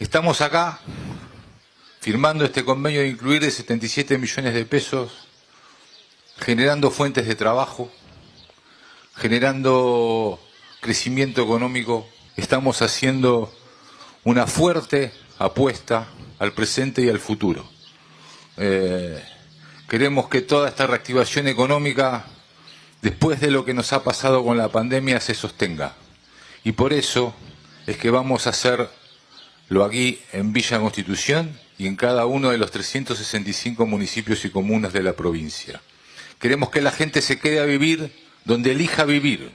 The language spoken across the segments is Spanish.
Estamos acá firmando este convenio de incluir de 77 millones de pesos, generando fuentes de trabajo, generando crecimiento económico. Estamos haciendo una fuerte apuesta al presente y al futuro. Eh, queremos que toda esta reactivación económica, después de lo que nos ha pasado con la pandemia, se sostenga. Y por eso es que vamos a hacerlo aquí en Villa Constitución y en cada uno de los 365 municipios y comunas de la provincia. Queremos que la gente se quede a vivir donde elija vivir,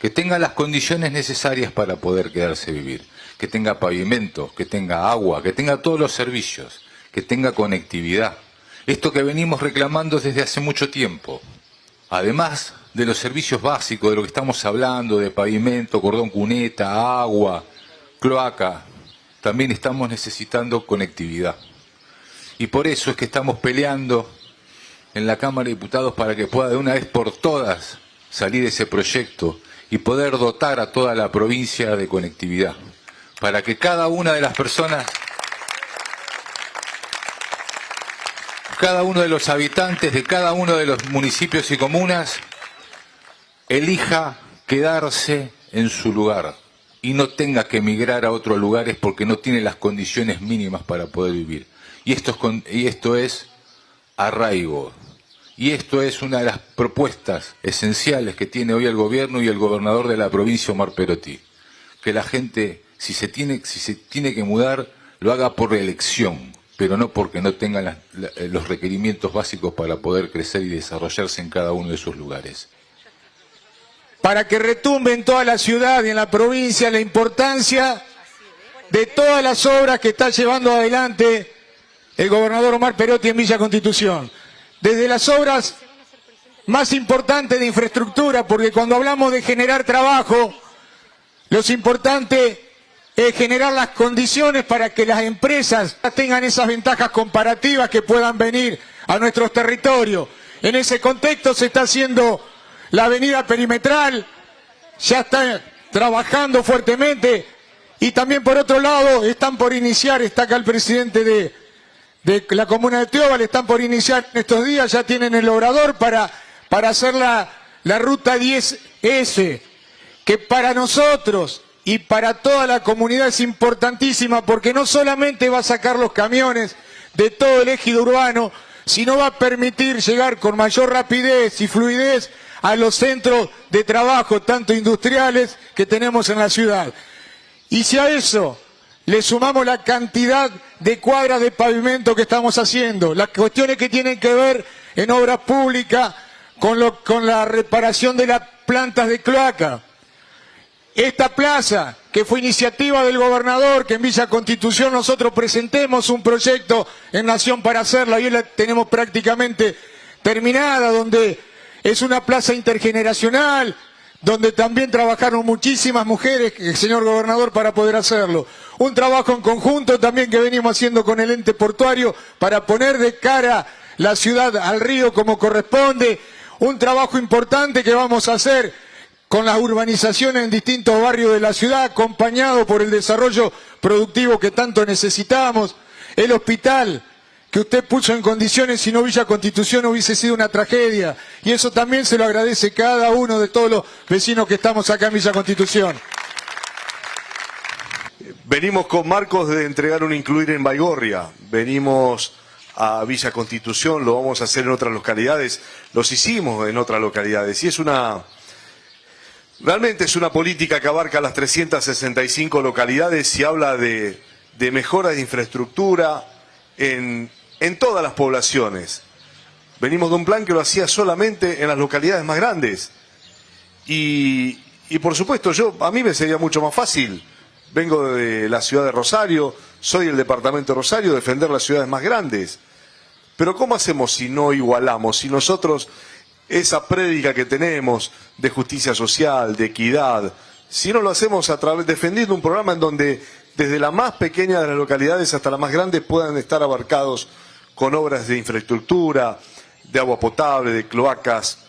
que tenga las condiciones necesarias para poder quedarse a vivir, que tenga pavimento, que tenga agua, que tenga todos los servicios, que tenga conectividad. Esto que venimos reclamando desde hace mucho tiempo. Además de los servicios básicos, de lo que estamos hablando, de pavimento, cordón cuneta, agua, cloaca, también estamos necesitando conectividad. Y por eso es que estamos peleando en la Cámara de Diputados para que pueda de una vez por todas salir ese proyecto y poder dotar a toda la provincia de conectividad, para que cada una de las personas, cada uno de los habitantes de cada uno de los municipios y comunas elija quedarse en su lugar y no tenga que emigrar a otros lugares porque no tiene las condiciones mínimas para poder vivir. Y esto es, y esto es arraigo. Y esto es una de las propuestas esenciales que tiene hoy el gobierno y el gobernador de la provincia, Omar Perotti. Que la gente, si se tiene, si se tiene que mudar, lo haga por elección, pero no porque no tenga los requerimientos básicos para poder crecer y desarrollarse en cada uno de sus lugares para que retumbe en toda la ciudad y en la provincia la importancia de todas las obras que está llevando adelante el gobernador Omar Perotti en Villa Constitución. Desde las obras más importantes de infraestructura, porque cuando hablamos de generar trabajo, lo importante es generar las condiciones para que las empresas tengan esas ventajas comparativas que puedan venir a nuestros territorios. En ese contexto se está haciendo la avenida perimetral ya está trabajando fuertemente y también por otro lado están por iniciar, está acá el presidente de, la comuna de Teóbal, están por iniciar en estos días, ya tienen el obrador para, para hacer la, la ruta 10S, que para nosotros y para toda la comunidad es importantísima porque no solamente va a sacar los camiones de todo el ejido urbano, sino va a permitir llegar con mayor rapidez y fluidez a los centros de trabajo, tanto industriales, que tenemos en la ciudad. Y si a eso le sumamos la cantidad de cuadras de pavimento que estamos haciendo, las cuestiones que tienen que ver en obras públicas con, la reparación de las plantas de cloaca, esta plaza, que fue iniciativa del gobernador, que en Villa Constitución nosotros presentemos un proyecto en Nación para hacerla, y hoy la tenemos prácticamente terminada, donde es una plaza intergeneracional, donde también trabajaron muchísimas mujeres, señor gobernador, para poder hacerlo. Un trabajo en conjunto también que venimos haciendo con el ente portuario para poner de cara la ciudad al río como corresponde. Un trabajo importante que vamos a hacer con las urbanizaciones en distintos barrios de la ciudad, acompañado por el desarrollo productivo que tanto necesitamos. El hospital, que usted puso en condiciones si no Villa Constitución hubiese sido una tragedia. Y eso también se lo agradece cada uno de todos los vecinos que estamos acá en Villa Constitución. Venimos con Marcos de entregar un incluir en Baigorria. Venimos a Villa Constitución, lo vamos a hacer en otras localidades. Los hicimos en otras localidades. Y es una... Realmente es una política que abarca las 365 localidades y habla de, de mejoras de infraestructura en, en todas las poblaciones. Venimos de un plan que lo hacía solamente en las localidades más grandes. Y, por supuesto, yo a mí me sería mucho más fácil. Vengo de la ciudad de Rosario, soy el departamento de Rosario, defender las ciudades más grandes. Pero ¿cómo hacemos si no igualamos? Si nosotros esa prédica que tenemos de justicia social, de equidad, si no lo hacemos a través defendiendo un programa en donde desde la más pequeña de las localidades hasta la más grande puedan estar abarcados con obras de infraestructura, de agua potable, de cloacas,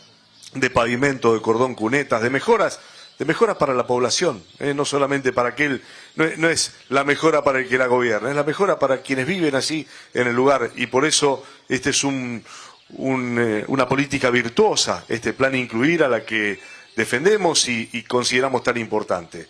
de pavimento, de cordón cunetas, de mejoras de mejora para la población, ¿eh? no solamente para aquel, no, es la mejora para el que la gobierna, es la mejora para quienes viven así en el lugar y por eso este es un, eh, una política virtuosa, este plan incluir a la que defendemos y consideramos tan importante.